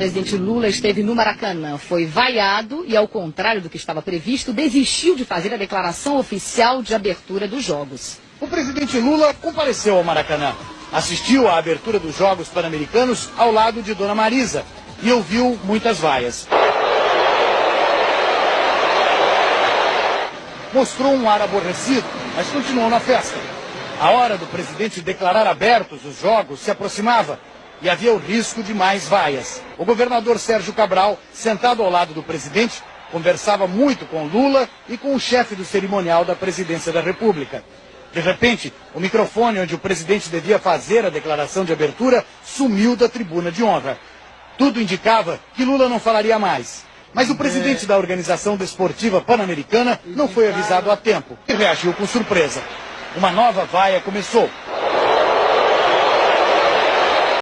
presidente Lula esteve no Maracanã. Foi vaiado e, ao contrário do que estava previsto, desistiu de fazer a declaração oficial de abertura dos Jogos. O presidente Lula compareceu ao Maracanã. Assistiu à abertura dos Jogos Pan-Americanos ao lado de Dona Marisa e ouviu muitas vaias. Mostrou um ar aborrecido, mas continuou na festa. A hora do presidente declarar abertos os jogos se aproximava e havia o risco de mais vaias. O governador Sérgio Cabral, sentado ao lado do presidente, conversava muito com Lula e com o chefe do cerimonial da presidência da República. De repente, o microfone onde o presidente devia fazer a declaração de abertura sumiu da tribuna de honra. Tudo indicava que Lula não falaria mais. Mas o presidente da Organização Desportiva Pan-Americana não foi avisado a tempo e reagiu com surpresa. Uma nova vaia começou.